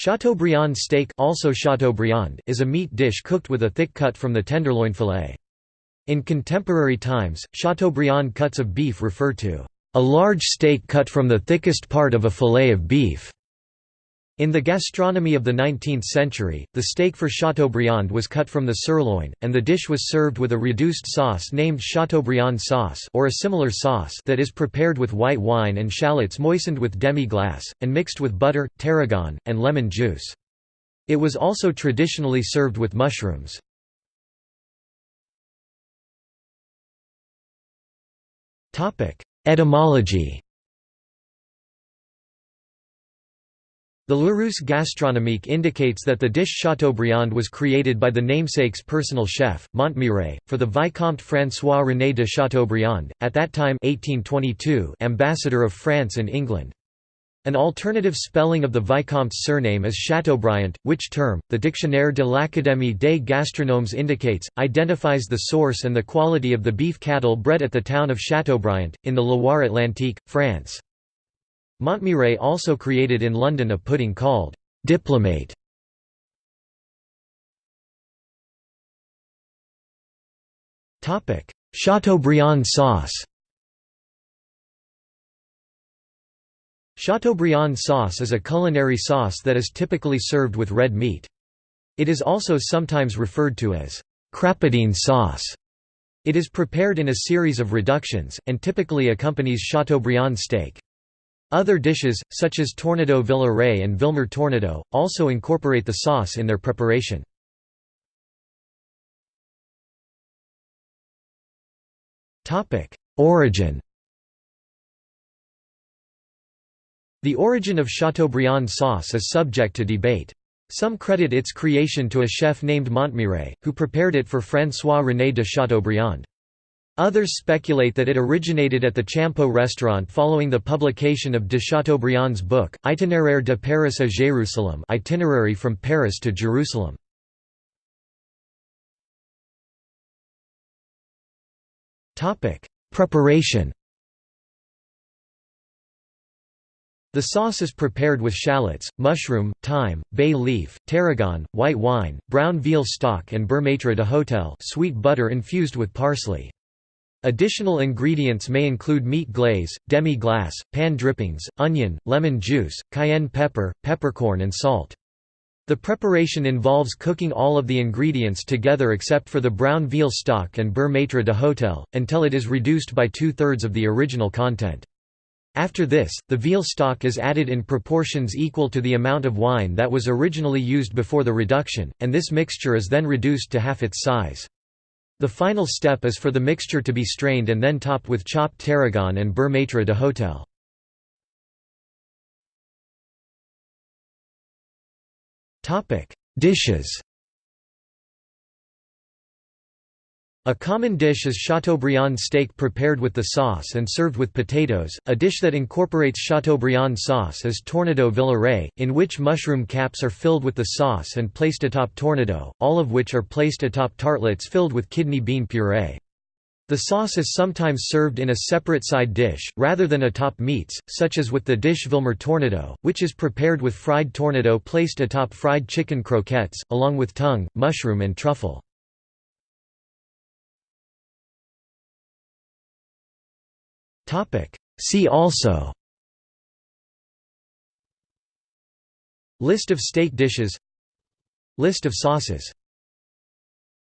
Chateaubriand steak also Chateaubriand is a meat dish cooked with a thick cut from the tenderloin fillet. In contemporary times, Chateaubriand cuts of beef refer to a large steak cut from the thickest part of a fillet of beef. In the gastronomy of the 19th century, the steak for Chateaubriand was cut from the sirloin, and the dish was served with a reduced sauce named Chateaubriand sauce or a similar sauce that is prepared with white wine and shallots moistened with demi-glace, and mixed with butter, tarragon, and lemon juice. It was also traditionally served with mushrooms. Etymology The Larousse gastronomique indicates that the dish Chateaubriand was created by the namesake's personal chef, Montmirail, for the Vicomte François-René de Chateaubriand, at that time 1822 ambassador of France in England. An alternative spelling of the Vicomte's surname is Chateaubriand, which term, the Dictionnaire de l'Académie des Gastronomes indicates, identifies the source and the quality of the beef cattle bred at the town of Chateaubriand, in the Loire Atlantique, France. Montmirail also created in London a pudding called «diplomate». Chateaubriand sauce Chateaubriand sauce is a culinary sauce that is typically served with red meat. It is also sometimes referred to as «crapaudine sauce». It is prepared in a series of reductions, and typically accompanies Chateaubriand steak. Other dishes, such as Tournedos Villeray and Villemur tournedos, also incorporate the sauce in their preparation. Origin The origin of Chateaubriand sauce is subject to debate. Some credit its creation to a chef named Montmirail, who prepared it for François-René de Chateaubriand. Others speculate that it originated at the Champeaux restaurant following the publication of de Chateaubriand's book, Itinéraire de Paris à Jérusalem itinerary from Paris to Jerusalem. Preparation The sauce is prepared with shallots, mushroom, thyme, bay leaf, tarragon, white wine, brown veal stock and beurre maître d'hôtel sweet butter infused with parsley. Additional ingredients may include meat glaze, demi-glace, pan drippings, onion, lemon juice, cayenne pepper, peppercorn and salt. The preparation involves cooking all of the ingredients together except for the brown veal stock and beurre maître d'hôtel, until it is reduced by two-thirds of the original content. After this, the veal stock is added in proportions equal to the amount of wine that was originally used before the reduction, and this mixture is then reduced to half its size. The final step is for the mixture to be strained and then topped with chopped tarragon and beurre maître d'hôtel. Dishes A common dish is Chateaubriand steak prepared with the sauce and served with potatoes. A dish that incorporates Chateaubriand sauce is Tournedos Villeray, in which mushroom caps are filled with the sauce and placed atop tournedos, all of which are placed atop tartlets filled with kidney bean puree. The sauce is sometimes served in a separate side dish, rather than atop meats, such as with the dish Villemur tournedos, which is prepared with fried tournedos placed atop fried chicken croquettes, along with tongue, mushroom and truffle. Topic. See also. List of steak dishes. List of sauces